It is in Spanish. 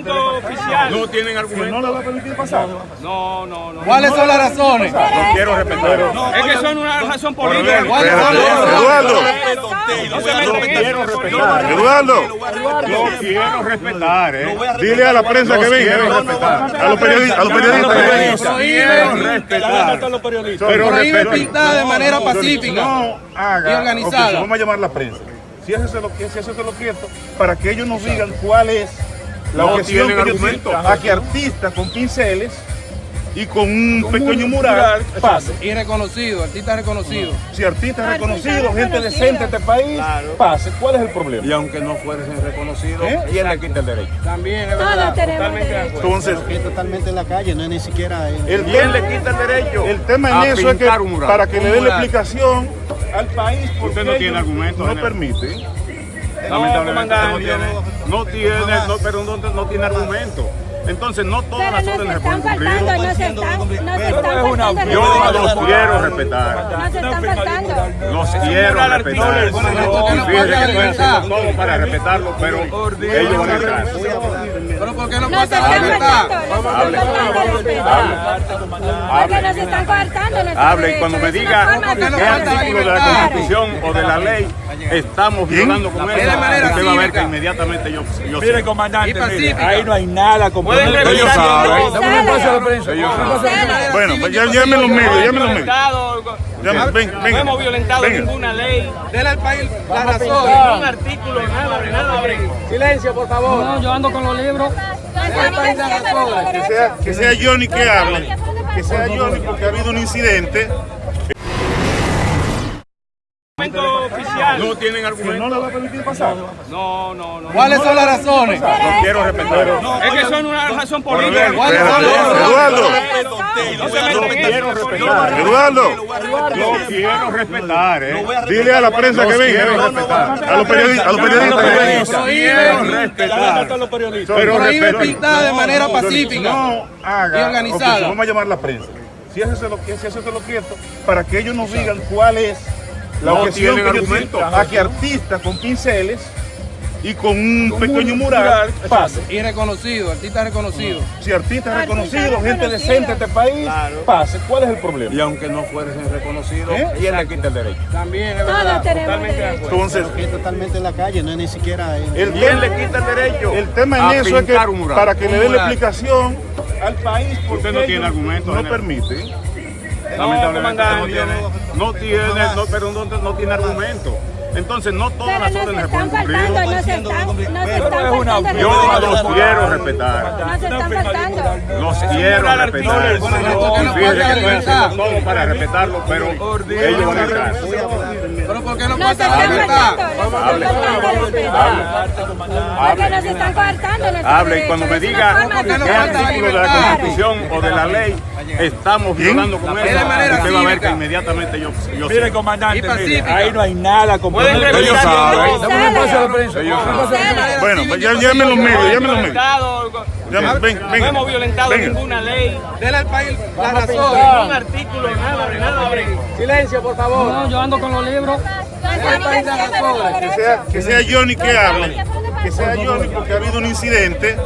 oficial. No tienen argumento. ¿No le va a permitir pasar? No, no, no. ¿Cuáles son las razones? No quiero respetar. Es que son una razón política. ¿Cuáles son las razones? Eduardo, No eso. Eduardo, No quiero respetar, eh. dile a la prensa que venga. A los periodistas, a los periodistas. Respetar. Pero Prohíbe pintar de manera pacífica. No haga. Y organizada. Vamos a llamar a la prensa. Si eso se lo, si eso se lo quiero, para que ellos nos digan cuál es la No objeción tienen que argumento. a que artistas con pinceles y con un pequeño mural pase. Y reconocido, artista reconocido. Si artistas reconocidos, gente decente de este país, pase. ¿Cuál es el problema? Y aunque no fuesen reconocidos, ¿Eh? ¿quién le quita el derecho? También es Todos verdad. derecho. Entonces, totalmente en la calle, no es ni siquiera en... el ¿Quién le quita el derecho? el tema a en eso es que para que le den la explicación al país, porque Usted no tiene argumentos, no general. Permiten. Lamentablemente No, no tiene, no tiene, no, pero no, no tiene argumento. Entonces no todas Pero las órdenes se pueden cumplir. nos están, faltando. Yo los quiero respetar. Nos están faltando. Los quiero respetar. ¿por qué no Y fíjense que estoy libertad? haciendo todo para respetarlo, pero ellos van a entrar. Pero ¿por qué no Porque nos están coartando Hable cuando me diga forma de ¿por qué artículo de la? Constitución o de la ley estamos violando con De eso, usted va a ver que inmediatamente yo, yo Mire, comandante, ahí no hay nada todo. Ellos saben. Bueno, pues ya llamen los medios, llamen los medios. Ven, No venga. hemos violentado Venga. ninguna ley, Dele al país la ningún razón. artículo, nada, nada. Silencio, por favor. Nos están diciendo Que sea, que sea Johnny que hable. Que sea Johnny porque ha habido un incidente. Oficial. No tienen no argumento. le va a permitir pasar. No, no, no. ¿Cuáles son las razones? No quiero respetar. Es que son una razón política. ¿Cuáles son las razones? Eduardo, No quiero respetar. Eduardo, No quiero respetar, eh. dile a la prensa que venga. respetar. A los periodistas, a los periodistas. Quiero respetar. Pero Prohíbe pintar de manera pacífica. No haga. Y organizada. Vamos a llamar a la prensa. Si si eso se lo quiero, para que ellos nos digan cuál es la No objeción que argumento. tienen a que artistas con pinceles y con un pequeño mural pase. Y reconocido, artista reconocido. Si artistas Artistas reconocidos, gente decente de este país, pase. ¿Cuál es el problema? Y aunque no fuesen reconocidos, ¿Eh? ¿quién le quita el derecho? También es Todos verdad. tenemos derecho. Entonces, que totalmente en la calle, no es ni siquiera en... el ¿Quién tema, le quita el derecho? el tema a en eso es que mural? para que le den la mural. explicación al país, porque Usted no tiene argumentos, no general. permiten. Lamentablemente no comandante. tiene, no tiene, no, pero no, no tiene argumento. Entonces no todas Pero las órdenes se están pueden faltando, cumplir. nos están, nos están. Yo los quiero respetar. Nos están faltando. Los quiero respetar. para respetarlo, pero ellos van a entrar. Pero ¿por qué no Nos pasa la están libertad? faltando, nos están faltando respeto. Porque nos están coartando Hable cuando me diga forma de ¿por qué falta artículo de la? Constitución o de la ley estamos violando con De eso, manera usted va a ver que inmediatamente yo, yo Mire, sé. comandante, mire, ahí no hay nada saben. Sala. Bueno, pues ya llamen los medios, llamen los medios. ven, no hemos violentado ninguna ley, Dele al país la ningún razón. artículo, nada, nada. Silencio, por favor. Nos están diciendo Que sea, que sea Johnny que hable. Que sea Johnny porque ha habido un incidente